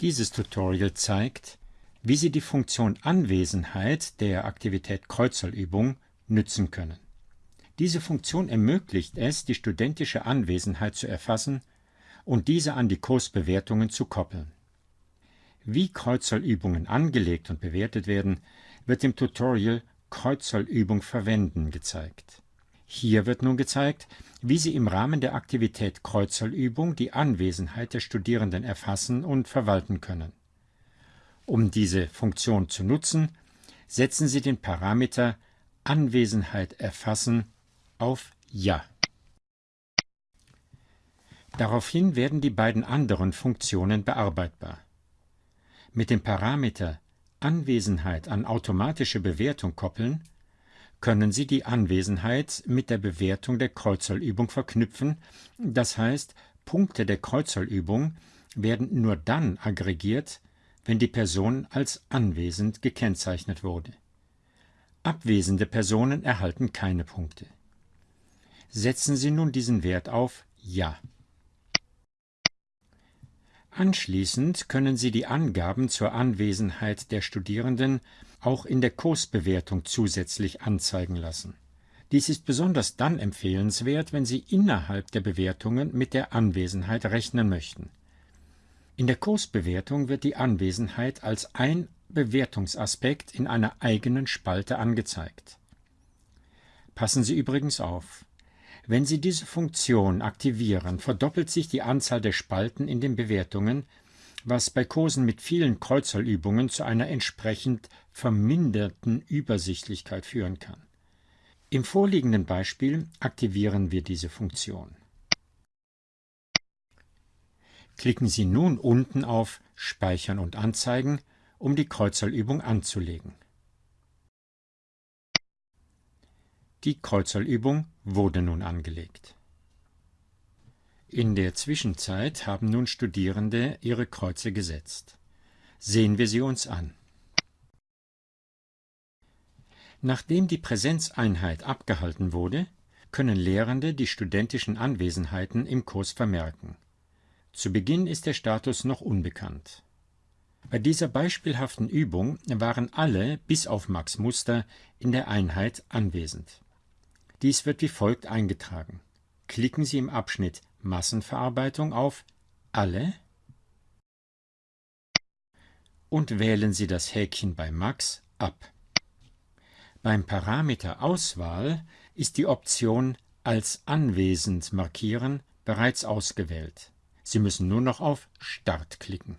Dieses Tutorial zeigt, wie Sie die Funktion Anwesenheit der Aktivität Kreuzerlübung nützen können. Diese Funktion ermöglicht es, die studentische Anwesenheit zu erfassen und diese an die Kursbewertungen zu koppeln. Wie Kreuzerlübungen angelegt und bewertet werden, wird im Tutorial Kreuzerlübung verwenden gezeigt. Hier wird nun gezeigt, wie Sie im Rahmen der Aktivität Kreuzerlübung die Anwesenheit der Studierenden erfassen und verwalten können. Um diese Funktion zu nutzen, setzen Sie den Parameter Anwesenheit erfassen auf Ja. Daraufhin werden die beiden anderen Funktionen bearbeitbar. Mit dem Parameter Anwesenheit an automatische Bewertung koppeln, können Sie die Anwesenheit mit der Bewertung der Kreuzerlübung verknüpfen, das heißt, Punkte der Kreuzerlübung werden nur dann aggregiert, wenn die Person als anwesend gekennzeichnet wurde. Abwesende Personen erhalten keine Punkte. Setzen Sie nun diesen Wert auf Ja. Anschließend können Sie die Angaben zur Anwesenheit der Studierenden auch in der Kursbewertung zusätzlich anzeigen lassen. Dies ist besonders dann empfehlenswert, wenn Sie innerhalb der Bewertungen mit der Anwesenheit rechnen möchten. In der Kursbewertung wird die Anwesenheit als ein Bewertungsaspekt in einer eigenen Spalte angezeigt. Passen Sie übrigens auf. Wenn Sie diese Funktion aktivieren, verdoppelt sich die Anzahl der Spalten in den Bewertungen, was bei Kursen mit vielen Kreuzerlübungen zu einer entsprechend verminderten Übersichtlichkeit führen kann. Im vorliegenden Beispiel aktivieren wir diese Funktion. Klicken Sie nun unten auf Speichern und Anzeigen, um die Kreuzerlübung anzulegen. Die Kreuzerlübung wurde nun angelegt. In der Zwischenzeit haben nun Studierende ihre Kreuze gesetzt. Sehen wir sie uns an. Nachdem die Präsenzeinheit abgehalten wurde, können Lehrende die studentischen Anwesenheiten im Kurs vermerken. Zu Beginn ist der Status noch unbekannt. Bei dieser beispielhaften Übung waren alle, bis auf Max Muster, in der Einheit anwesend. Dies wird wie folgt eingetragen. Klicken Sie im Abschnitt Massenverarbeitung auf Alle und wählen Sie das Häkchen bei Max ab. Beim Parameter Auswahl ist die Option Als anwesend markieren bereits ausgewählt. Sie müssen nur noch auf Start klicken.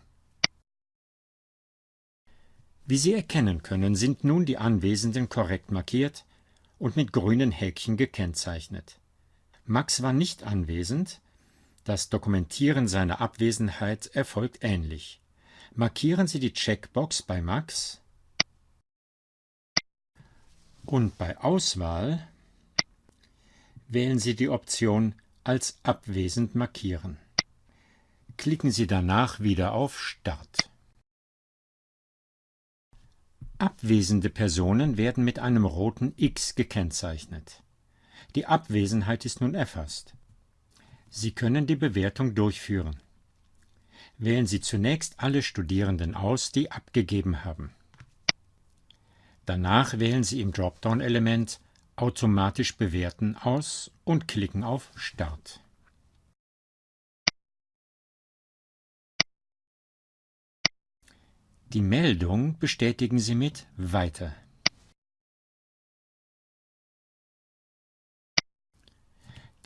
Wie Sie erkennen können, sind nun die Anwesenden korrekt markiert und mit grünen Häkchen gekennzeichnet. Max war nicht anwesend, das Dokumentieren seiner Abwesenheit erfolgt ähnlich. Markieren Sie die Checkbox bei Max und bei Auswahl wählen Sie die Option als abwesend markieren. Klicken Sie danach wieder auf Start. Abwesende Personen werden mit einem roten X gekennzeichnet. Die Abwesenheit ist nun erfasst. Sie können die Bewertung durchführen. Wählen Sie zunächst alle Studierenden aus, die abgegeben haben. Danach wählen Sie im Dropdown-Element Automatisch bewerten aus und klicken auf Start. Die Meldung bestätigen Sie mit Weiter.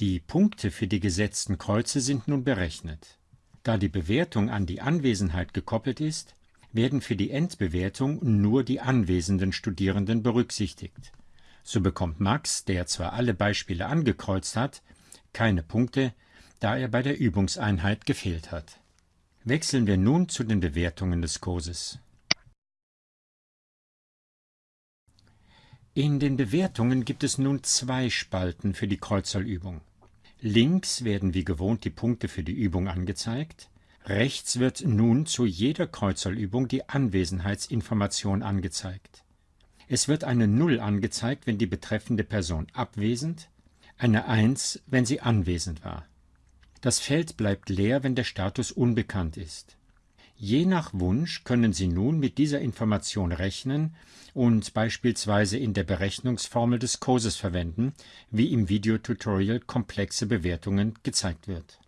Die Punkte für die gesetzten Kreuze sind nun berechnet. Da die Bewertung an die Anwesenheit gekoppelt ist, werden für die Endbewertung nur die anwesenden Studierenden berücksichtigt. So bekommt Max, der zwar alle Beispiele angekreuzt hat, keine Punkte, da er bei der Übungseinheit gefehlt hat. Wechseln wir nun zu den Bewertungen des Kurses. In den Bewertungen gibt es nun zwei Spalten für die Kreuzerlübung. Links werden wie gewohnt die Punkte für die Übung angezeigt, rechts wird nun zu jeder Kreuzerlübung die Anwesenheitsinformation angezeigt. Es wird eine Null angezeigt, wenn die betreffende Person abwesend, eine Eins, wenn sie anwesend war. Das Feld bleibt leer, wenn der Status unbekannt ist. Je nach Wunsch können Sie nun mit dieser Information rechnen und beispielsweise in der Berechnungsformel des Kurses verwenden, wie im Videotutorial komplexe Bewertungen gezeigt wird